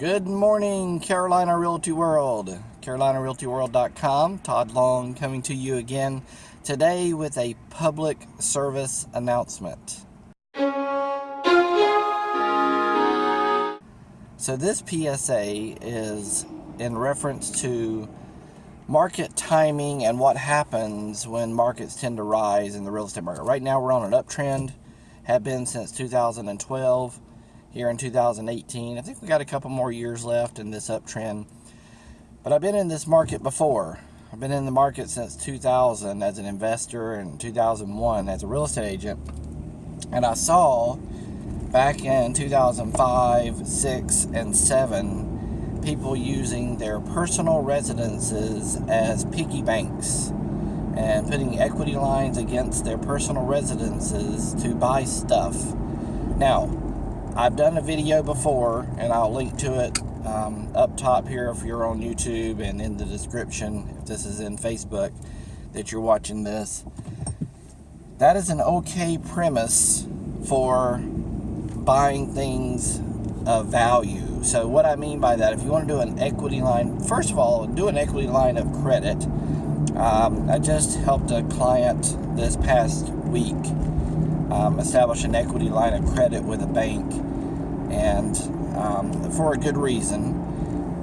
Good morning, Carolina Realty World. CarolinaRealtyWorld.com. Todd Long coming to you again today with a public service announcement. So, this PSA is in reference to market timing and what happens when markets tend to rise in the real estate market. Right now, we're on an uptrend, have been since 2012 here in 2018. I think we got a couple more years left in this uptrend. But I've been in this market before. I've been in the market since 2000 as an investor and 2001 as a real estate agent. And I saw back in 2005, 6, and 7 people using their personal residences as piggy banks and putting equity lines against their personal residences to buy stuff. Now, I've done a video before, and I'll link to it um, up top here if you're on YouTube and in the description if this is in Facebook that you're watching this. That is an okay premise for buying things of value. So what I mean by that, if you want to do an equity line, first of all, do an equity line of credit. Um, I just helped a client this past week um, establish an equity line of credit with a bank, and um, for a good reason.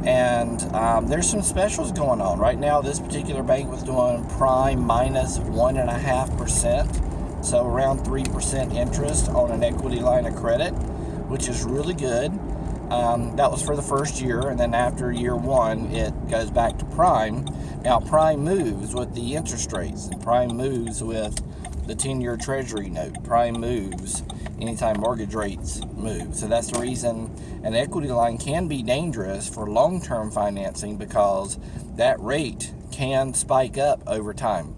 And um, there's some specials going on right now. This particular bank was doing prime minus one and a half percent, so around three percent interest on an equity line of credit, which is really good. Um, that was for the first year, and then after year one, it goes back to prime. Now, prime moves with the interest rates, and prime moves with the 10-year treasury note. Prime moves anytime mortgage rates move. So that's the reason an equity line can be dangerous for long-term financing because that rate can spike up over time.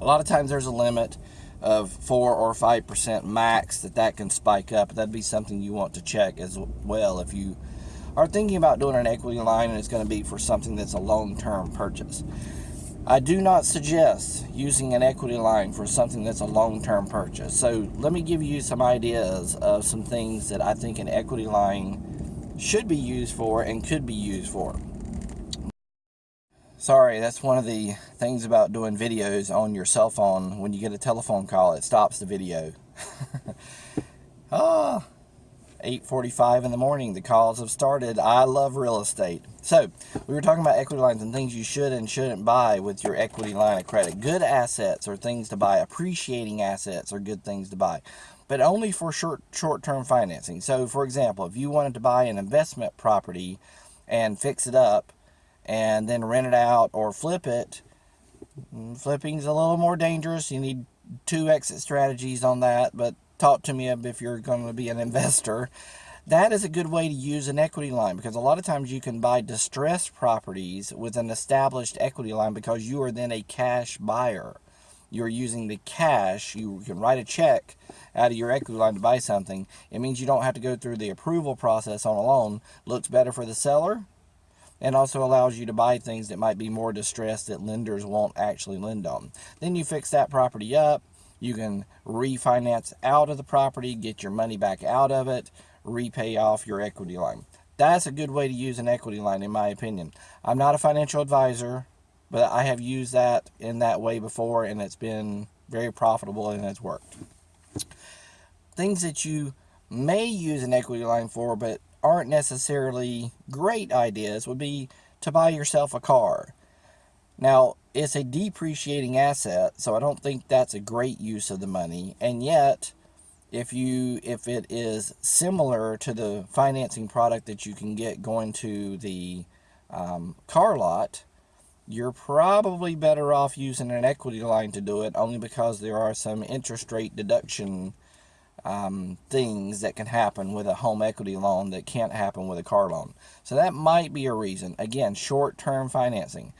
A lot of times there's a limit of 4 or 5% max that that can spike up. That'd be something you want to check as well if you are thinking about doing an equity line and it's going to be for something that's a long-term purchase. I do not suggest using an equity line for something that's a long-term purchase. So let me give you some ideas of some things that I think an equity line should be used for and could be used for. Sorry, that's one of the things about doing videos on your cell phone. When you get a telephone call, it stops the video. ah, 8.45 in the morning. The calls have started. I love real estate. So, we were talking about equity lines and things you should and shouldn't buy with your equity line of credit. Good assets are things to buy. Appreciating assets are good things to buy. But only for short, short-term financing. So, for example, if you wanted to buy an investment property and fix it up and then rent it out or flip it, flipping's a little more dangerous. You need two exit strategies on that, but talk to me if you're going to be an investor. That is a good way to use an equity line because a lot of times you can buy distressed properties with an established equity line because you are then a cash buyer. You're using the cash, you can write a check out of your equity line to buy something. It means you don't have to go through the approval process on a loan. Looks better for the seller and also allows you to buy things that might be more distressed that lenders won't actually lend on. Then you fix that property up, you can refinance out of the property, get your money back out of it, repay off your equity line. That's a good way to use an equity line, in my opinion. I'm not a financial advisor, but I have used that in that way before, and it's been very profitable and it's worked. Things that you may use an equity line for, but aren't necessarily great ideas, would be to buy yourself a car. Now, it's a depreciating asset, so I don't think that's a great use of the money. And yet, if you if it is similar to the financing product that you can get going to the um, car lot, you're probably better off using an equity line to do it only because there are some interest rate deduction um, things that can happen with a home equity loan that can't happen with a car loan. So that might be a reason. Again, short-term financing.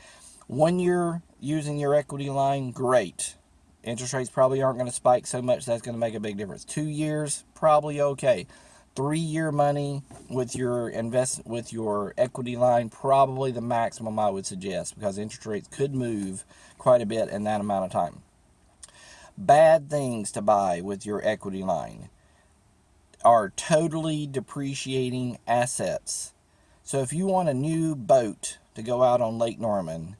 When you're using your equity line, great. Interest rates probably aren't going to spike so much that's going to make a big difference. Two years, probably okay. Three-year money with your invest with your equity line, probably the maximum I would suggest because interest rates could move quite a bit in that amount of time. Bad things to buy with your equity line are totally depreciating assets So if you want a new boat to go out on Lake Norman,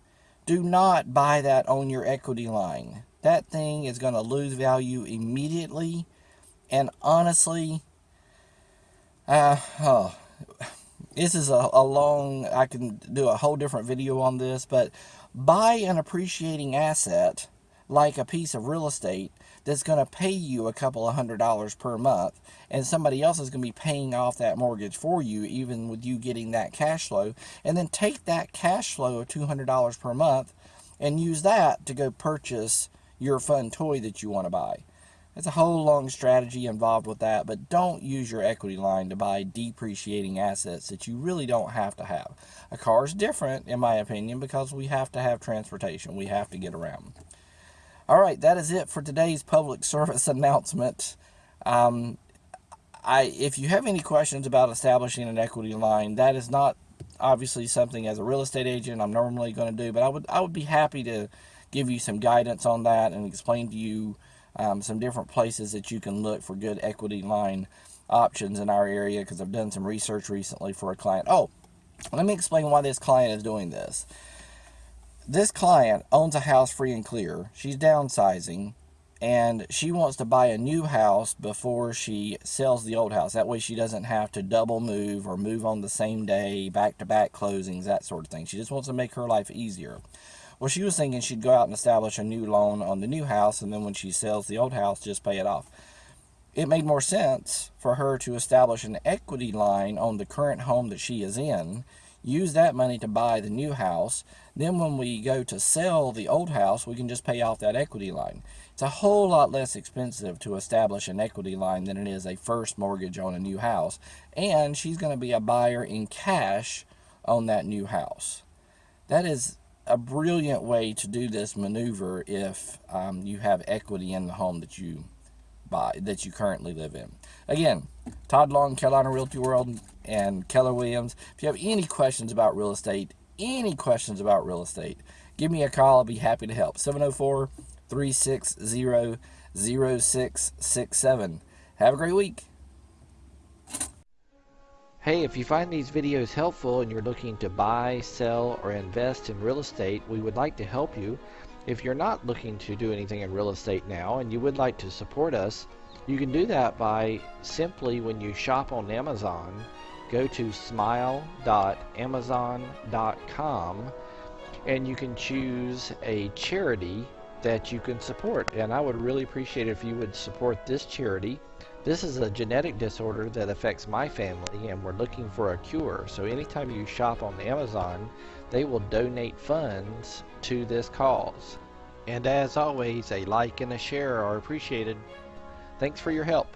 do not buy that on your equity line. That thing is going to lose value immediately. And honestly, uh, oh, this is a, a long, I can do a whole different video on this, but buy an appreciating asset like a piece of real estate that's going to pay you a couple of hundred dollars per month and somebody else is going to be paying off that mortgage for you even with you getting that cash flow and then take that cash flow of $200 per month and use that to go purchase your fun toy that you want to buy. There's a whole long strategy involved with that, but don't use your equity line to buy depreciating assets that you really don't have to have. A car is different, in my opinion, because we have to have transportation. We have to get around. All right, that is it for today's public service announcement. Um, I, if you have any questions about establishing an equity line, that is not obviously something as a real estate agent I'm normally going to do, but I would I would be happy to give you some guidance on that and explain to you um, some different places that you can look for good equity line options in our area because I've done some research recently for a client. Oh, let me explain why this client is doing this. This client owns a house free and clear. She's downsizing and she wants to buy a new house before she sells the old house. That way she doesn't have to double move or move on the same day, back-to-back -back closings, that sort of thing. She just wants to make her life easier. Well, she was thinking she'd go out and establish a new loan on the new house, and then when she sells the old house, just pay it off. It made more sense for her to establish an equity line on the current home that she is in, use that money to buy the new house. Then when we go to sell the old house, we can just pay off that equity line. It's a whole lot less expensive to establish an equity line than it is a first mortgage on a new house. And she's going to be a buyer in cash on that new house. That is a brilliant way to do this maneuver if um, you have equity in the home that you buy, that you currently live in. Again, Todd Long, Carolina Realty World, and Keller Williams. If you have any questions about real estate, any questions about real estate, give me a call. I'll be happy to help. 704 360 0667. Have a great week. Hey, if you find these videos helpful and you're looking to buy, sell, or invest in real estate, we would like to help you. If you're not looking to do anything in real estate now and you would like to support us, you can do that by simply when you shop on Amazon, go to smile.amazon.com and you can choose a charity that you can support. And I would really appreciate if you would support this charity. This is a genetic disorder that affects my family and we're looking for a cure. So anytime you shop on Amazon, they will donate funds to this cause. And as always, a like and a share are appreciated. Thanks for your help.